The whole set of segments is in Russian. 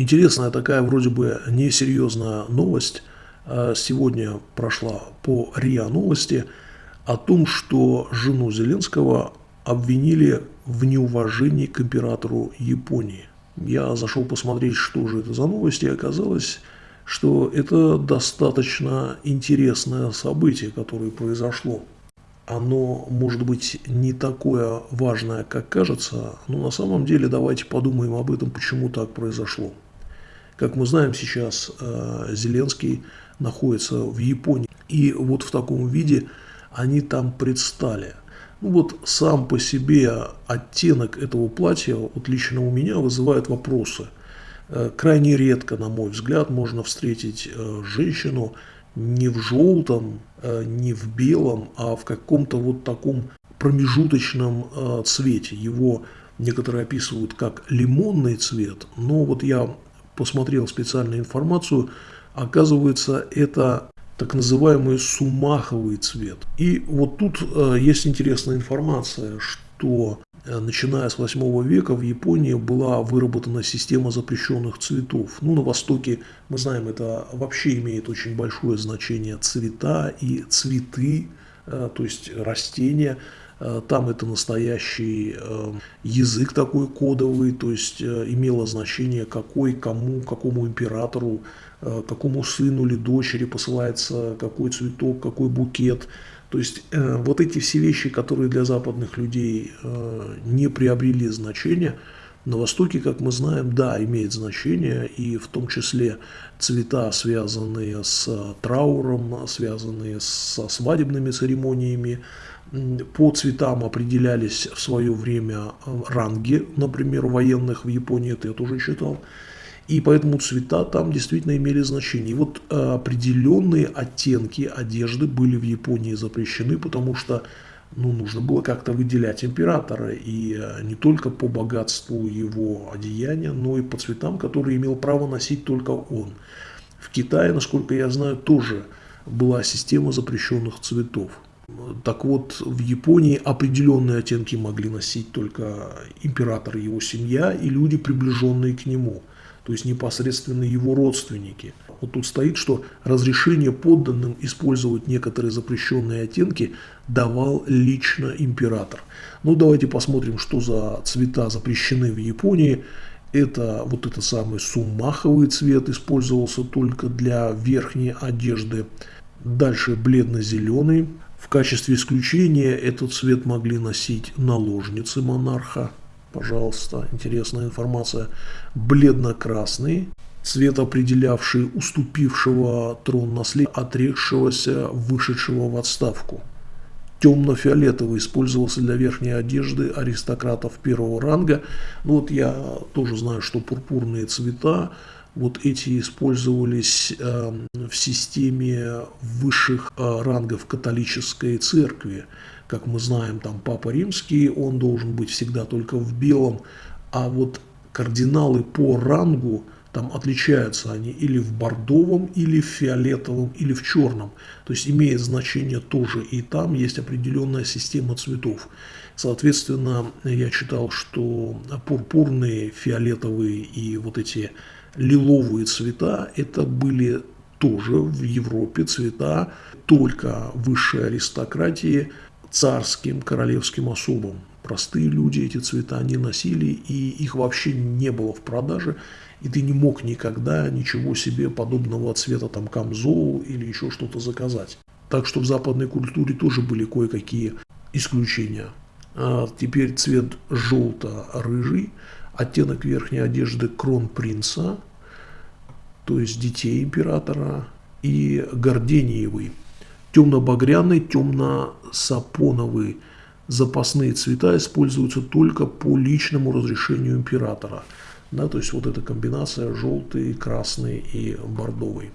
Интересная такая вроде бы несерьезная новость а, сегодня прошла по РИА новости о том, что жену Зеленского обвинили в неуважении к императору Японии. Я зашел посмотреть, что же это за новости, и оказалось, что это достаточно интересное событие, которое произошло оно может быть не такое важное, как кажется, но на самом деле давайте подумаем об этом, почему так произошло. Как мы знаем, сейчас э, Зеленский находится в Японии, и вот в таком виде они там предстали. Ну вот сам по себе оттенок этого платья, вот лично у меня, вызывает вопросы. Э, крайне редко, на мой взгляд, можно встретить э, женщину, не в желтом, не в белом, а в каком-то вот таком промежуточном цвете. Его некоторые описывают как лимонный цвет, но вот я посмотрел специальную информацию, оказывается, это так называемый сумаховый цвет. И вот тут э, есть интересная информация, что Э, начиная с 8 века в Японии была выработана система запрещенных цветов. Ну, на Востоке, мы знаем, это вообще имеет очень большое значение цвета и цветы, э, то есть растения. Э, там это настоящий язык такой кодовый, то есть имело значение, какой, кому, какому императору, какому сыну или дочери посылается какой цветок, какой букет – то есть э, вот эти все вещи, которые для западных людей э, не приобрели значения, на Востоке, как мы знаем, да, имеет значение, и в том числе цвета, связанные с трауром, связанные со свадебными церемониями. По цветам определялись в свое время ранги, например, военных в Японии, это я тоже читал. И поэтому цвета там действительно имели значение. И вот э, определенные оттенки одежды были в Японии запрещены, потому что ну, нужно было как-то выделять императора. И э, не только по богатству его одеяния, но и по цветам, которые имел право носить только он. В Китае, насколько я знаю, тоже была система запрещенных цветов. Так вот, в Японии определенные оттенки могли носить только император и его семья и люди, приближенные к нему – то есть непосредственно его родственники. Вот тут стоит, что разрешение подданным использовать некоторые запрещенные оттенки давал лично император. Ну давайте посмотрим, что за цвета запрещены в Японии. Это вот этот самый сумаховый цвет использовался только для верхней одежды. Дальше бледно-зеленый. В качестве исключения этот цвет могли носить наложницы монарха пожалуйста, интересная информация, бледно-красный, цвет определявший уступившего трон наследия, отрекшегося, вышедшего в отставку. Темно-фиолетовый использовался для верхней одежды аристократов первого ранга. Ну вот я тоже знаю, что пурпурные цвета, вот эти использовались э, в системе высших э, рангов католической церкви как мы знаем, там Папа Римский, он должен быть всегда только в белом, а вот кардиналы по рангу, там отличаются они или в бордовом, или в фиолетовом, или в черном. То есть имеет значение тоже. И там есть определенная система цветов. Соответственно, я читал, что пурпурные, фиолетовые и вот эти лиловые цвета, это были тоже в Европе цвета только высшей аристократии, царским, королевским особам. Простые люди эти цвета не носили, и их вообще не было в продаже, и ты не мог никогда ничего себе подобного цвета, там, камзол или еще что-то заказать. Так что в западной культуре тоже были кое-какие исключения. А теперь цвет желто-рыжий, оттенок верхней одежды кронпринца, то есть детей императора, и гордениевый – Темно-багряный, темно-сапоновый запасные цвета используются только по личному разрешению императора. Да, то есть вот эта комбинация желтый, красный и бордовый.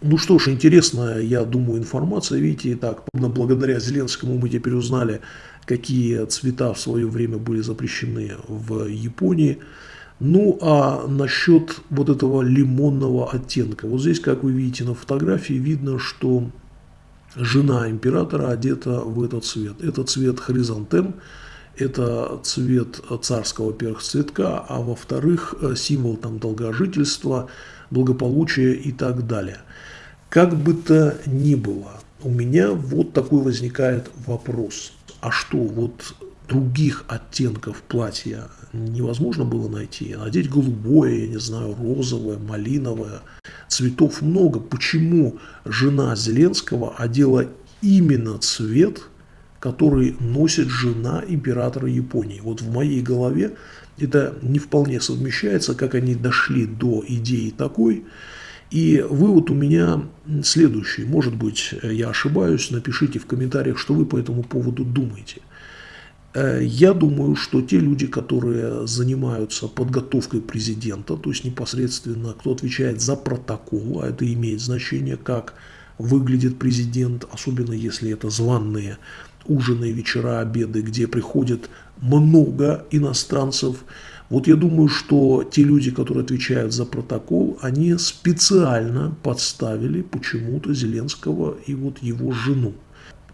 Ну что ж, интересная, я думаю, информация. Видите, так, благодаря Зеленскому мы теперь узнали, какие цвета в свое время были запрещены в Японии. Ну а насчет вот этого лимонного оттенка. Вот здесь, как вы видите на фотографии, видно, что жена императора одета в этот цвет. Это цвет хризантем, это цвет царского перцветка, а во-вторых, символ там долгожительства, благополучия и так далее. Как бы то ни было, у меня вот такой возникает вопрос. А что, вот других оттенков платья невозможно было найти? Надеть голубое, я не знаю, розовое, малиновое. Цветов много. Почему жена Зеленского одела именно цвет, который носит жена императора Японии? Вот в моей голове это не вполне совмещается, как они дошли до идеи такой. И вывод у меня следующий. Может быть, я ошибаюсь, напишите в комментариях, что вы по этому поводу думаете. Э, я думаю, что те люди, которые занимаются подготовкой президента, то есть непосредственно кто отвечает за протокол, а это имеет значение, как выглядит президент, особенно если это званные ужины, вечера, обеды, где приходит много иностранцев. Вот я думаю, что те люди, которые отвечают за протокол, они специально подставили почему-то Зеленского и вот его жену.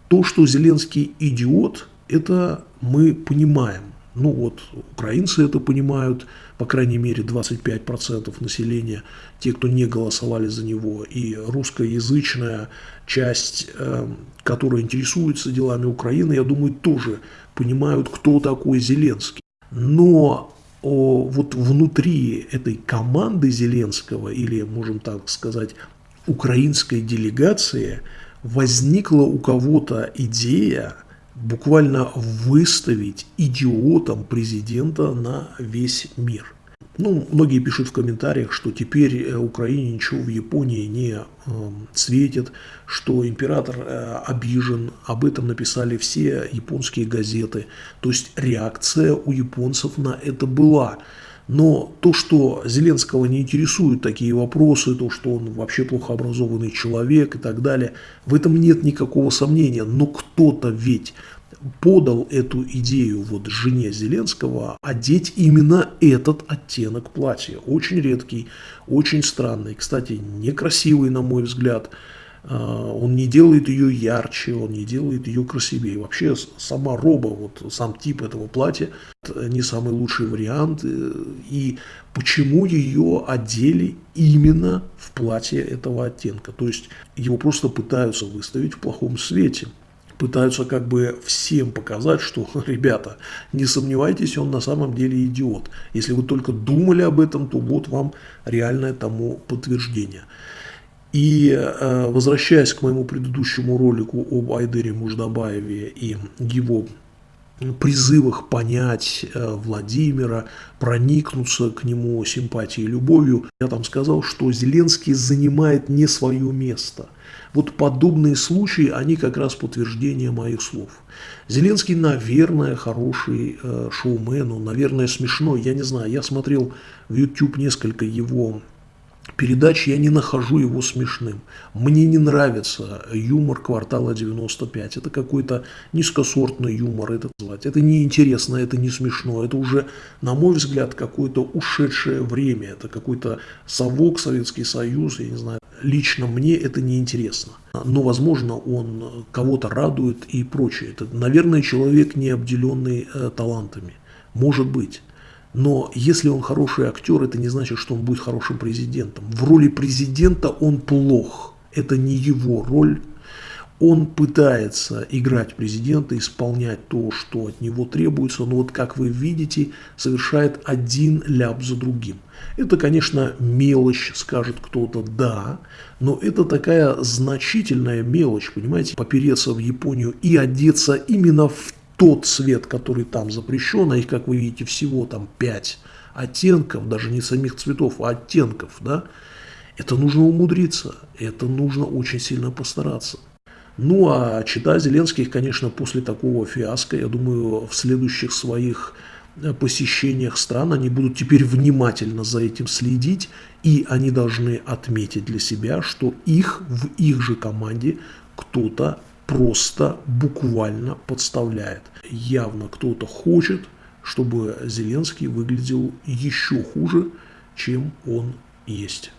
То, что Зеленский идиот, это мы понимаем. Ну вот, украинцы это понимают, по крайней мере 25% населения, те, кто не голосовали за него, и русскоязычная часть, э, которая интересуется делами Украины, я думаю, тоже понимают, кто такой Зеленский. Но вот внутри этой команды Зеленского, или, можем так сказать, украинской делегации, возникла у кого-то идея, буквально выставить идиотом президента на весь мир. Ну, многие пишут в комментариях, что теперь э, Украине ничего в Японии не э, светит, что император э, обижен. Об этом написали все японские газеты. То есть реакция у японцев на это была. Но то, что Зеленского не интересуют такие вопросы, то, что он вообще плохо образованный человек и так далее, в этом нет никакого сомнения. Но кто-то ведь подал эту идею вот жене Зеленского одеть именно этот оттенок платья. Очень редкий, очень странный. Кстати, некрасивый, на мой взгляд. А, он не делает ее ярче, он не делает ее красивее. Вообще сама роба, вот сам тип этого платья, не самый лучший вариант. И почему ее одели именно в платье этого оттенка? То есть его просто пытаются выставить в плохом свете пытаются как бы всем показать, что, ребята, не сомневайтесь, он на самом деле идиот. Если вы только думали об этом, то вот вам реальное тому подтверждение. И э, возвращаясь к моему предыдущему ролику об Айдере Муждабаеве и его призывах понять э, Владимира, проникнуться к нему симпатией и любовью, я там сказал, что Зеленский занимает не свое место. Вот подобные случаи, они как раз подтверждение моих слов. Зеленский, наверное, хороший э, шоумен, он, наверное, смешной, я не знаю, я смотрел в YouTube несколько его передач я не нахожу его смешным. Мне не нравится юмор «Квартала 95». Это какой-то низкосортный юмор, это звать. Это неинтересно, это не смешно. Это уже, на мой взгляд, какое-то ушедшее время. Это какой-то совок, Советский Союз, я не знаю. Лично мне это неинтересно. Но, возможно, он кого-то радует и прочее. Это, наверное, человек, не обделенный э, талантами. Может быть. Но если он хороший актер, это не значит, что он будет хорошим президентом. В роли президента он плох. Это не его роль. Он пытается играть президента, исполнять то, что от него требуется, но вот как вы видите, совершает один ляп за другим. Это, конечно, мелочь, скажет кто-то, да, но это такая значительная мелочь, понимаете, попереться в Японию и одеться именно в тот цвет, который там запрещен, а их, как вы видите, всего там 5 оттенков, даже не самих цветов, а оттенков, да, это нужно умудриться, это нужно очень сильно постараться. Ну, а чита Зеленских, конечно, после такого фиаско, я думаю, в следующих своих э, посещениях стран они будут теперь внимательно за этим следить, и они должны отметить для себя, что их в их же команде кто-то просто буквально подставляет. Явно кто-то хочет, чтобы Зеленский выглядел еще хуже, чем он есть.